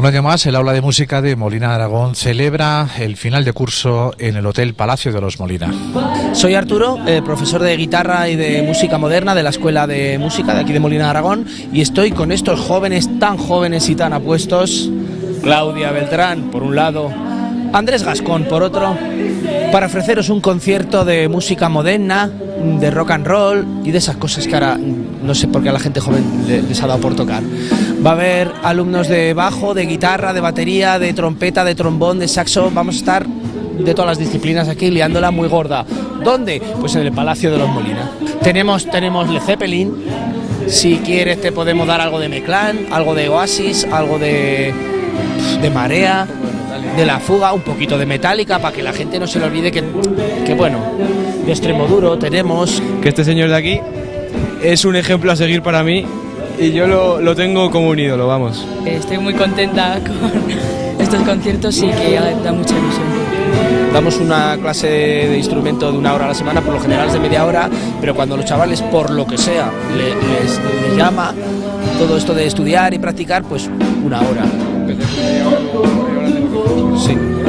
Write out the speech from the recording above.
Un año más, el aula de música de Molina Aragón celebra el final de curso en el Hotel Palacio de los Molina. Soy Arturo, eh, profesor de guitarra y de música moderna de la Escuela de Música de aquí de Molina Aragón y estoy con estos jóvenes tan jóvenes y tan apuestos, Claudia Beltrán por un lado, Andrés Gascón por otro, para ofreceros un concierto de música moderna, de rock and roll y de esas cosas que ahora no sé por qué a la gente joven les ha dado por tocar. Va a haber alumnos de bajo, de guitarra, de batería, de trompeta, de trombón, de saxo. Vamos a estar de todas las disciplinas aquí liándola muy gorda. ¿Dónde? Pues en el Palacio de los Molina. Tenemos, tenemos Le Zeppelin. Si quieres te podemos dar algo de Meclán, algo de Oasis, algo de, de Marea, de La Fuga, un poquito de Metallica para que la gente no se le olvide que, que bueno, de extremo duro tenemos... Que este señor de aquí es un ejemplo a seguir para mí y yo lo, lo tengo como un ídolo, vamos. Estoy muy contenta con estos conciertos y que da mucha ilusión. Damos una clase de instrumento de una hora a la semana, por lo general es de media hora, pero cuando los chavales, por lo que sea, le- les, les llama todo esto de estudiar y practicar, pues una hora. watching.